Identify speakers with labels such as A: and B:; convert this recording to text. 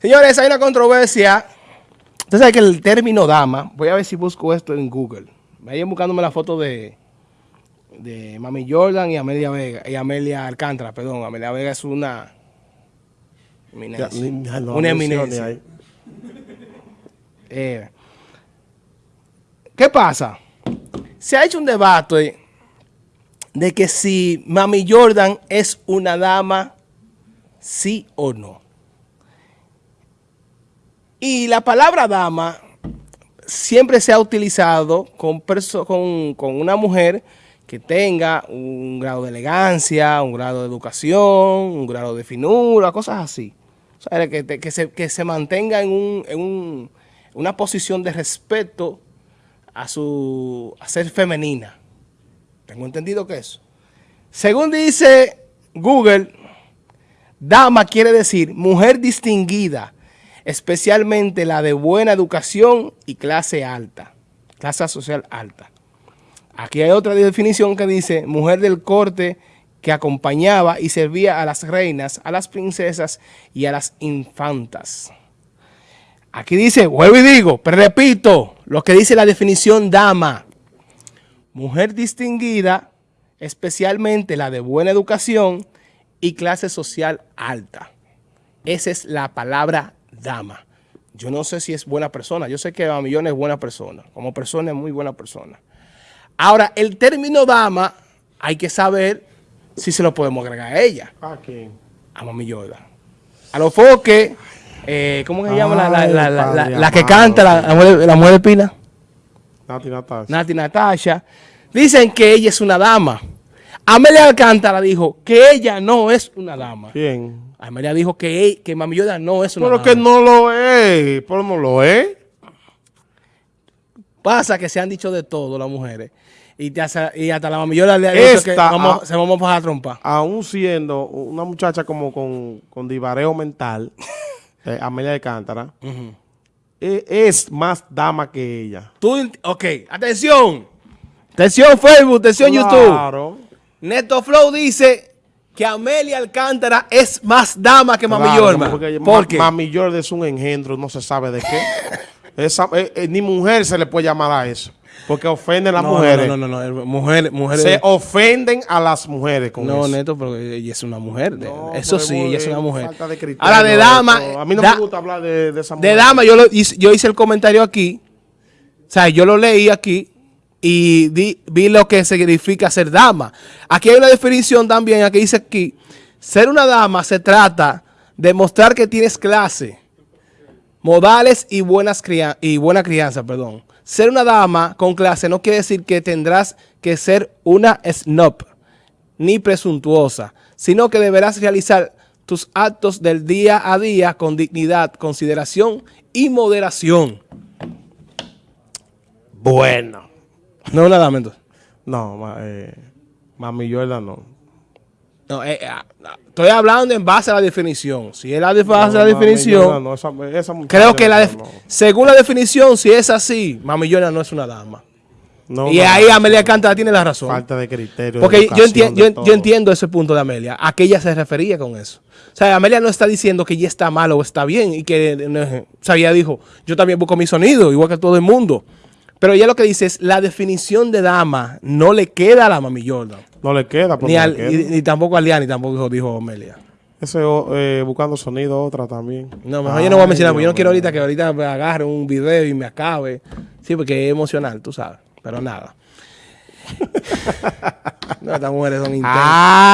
A: Señores, hay una controversia. Usted sabe que el término dama, voy a ver si busco esto en Google. Vayan buscándome la foto de, de Mami Jordan y Amelia Vega, y Amelia Alcántara, perdón. Amelia Vega es una eminencia.
B: Ya, no
A: una eminencia. Eh, ¿Qué pasa? Se ha hecho un debate de que si Mami Jordan es una dama, sí o no. Y la palabra dama siempre se ha utilizado con, una mujer que tenga un grado de elegancia, un grado de educación, un grado de finura, cosas así. O sea, que, se, mantenga en, un, en un- una posición de respeto a su a ser femenina. Tengo entendido que eso. Según dice Google, dama quiere decir mujer distinguida, especialmente la de buena educación y clase alta, clase social alta. Aquí hay otra definición que dice mujer del corte que acompañaba y servía a las reinas, a las princesas y a las infantas. Aquí dice, vuelvo y digo, pero repito, lo que dice la definición dama. Mujer distinguida, especialmente la de buena educación y clase social alta. Esa es la palabra dama. Yo no sé si es buena persona. Yo sé que Mamillón es buena persona. Como persona es muy buena persona. Ahora, el término dama, hay que saber si se lo podemos agregar a ella,
B: ¿A quién?
A: a Mami Jordan. A los foques, eh, ¿cómo que se llama la, la- la- la-
B: padre
A: la que
B: amado,
A: canta, la, mujer, la mujer de Pina?
B: Nati Natasha.
A: Nati Natasha, dicen que ella es una dama. Amelia Alcántara dijo que ella no es una dama.
B: ¿Quién?
A: Amelia dijo que, que Mami Jordan no es una
B: Pero
A: dama.
B: que no lo es. Pero no lo es.
A: Pasa que se han dicho de todo las mujeres. Y, te hace- y hasta la Mami Jordan le ha dicho que vamos,
B: ah.
A: se vamos a pasar a trompa.
B: Aún siendo una muchacha como con, con divareo mental, eh, Amelia de Cántara, e- es más dama que ella.
A: Tú, ok, atención. Atención Facebook, atención YouTube.
B: Claro.
A: Neto Flow dice que Amelia Alcántara es más dama que Mami
B: claro,
A: Jordan.
B: porque
A: ¿Por
B: Ma-
A: qué?
B: Mami Jordan es un engendro, no se sabe de qué. Esa, eh, eh, ni mujer se le puede llamar a eso. Porque ofenden a las
A: no,
B: mujeres.
A: No, no, no, no, Mujeres, mujeres.
B: Se ofenden a las mujeres con
A: No,
B: eso.
A: Neto, pero ella es una mujer. de-
B: No,
A: eso sí, ella es una mujer.
B: falta de criterio,
A: Ahora, de dama.
B: eso. A mí no
A: da-
B: me gusta hablar de, de esa
A: De
B: mujer.
A: dama, yo, lo yo hice el comentario aquí. O sea, yo lo leí aquí y vi lo que significa ser dama. Aquí hay una definición también, aquí dice aquí, ser una dama se trata de mostrar que tienes clase, modales y, buenas cria- y buena crianza, perdón. Ser una dama con clase no quiere decir que tendrás que ser una snob ni presuntuosa, sino que deberás realizar tus actos del día a día con dignidad, consideración y moderación.
B: Bueno.
A: No una dama entonces.
B: No, ma- eh, Mami Jordan no.
A: No, eh, ah, ah, estoy hablando en base a la definición. Si es la de base a la
B: Mami
A: definición,
B: Jordan no, esa, esa muchacha
A: creo que la
B: no,
A: según la definición, si es así, Mami Jordan no es una dama.
B: no,
A: y ahí Amelia Cántara tiene la razón.
B: Falta de criterio. de
A: Porque yo,
B: educación,
A: entien-
B: de
A: yo, yo entiendo ese punto de Amelia, a qué ella se refería con eso. O sea, Amelia no está diciendo que ella está mal o está bien y que, eh, o sea, ella dijo, yo también busco mi sonido, igual que todo el mundo. Pero ella lo que dice es, la definición de dama no le queda a la Mami Jordan.
B: No le queda.
A: Ni, al-
B: le queda.
A: ni- ni tampoco a Liani, tampoco dijo Amelia.
B: Ese eh, buscando sonido, otra también.
A: No, mejor yo no voy a mencionar, porque yo no quiero ahorita que ahorita me agarre un video y me acabe. Sí, porque es emocional, tú sabes. Pero nada. no, estas mujeres son intensas.
B: Ah,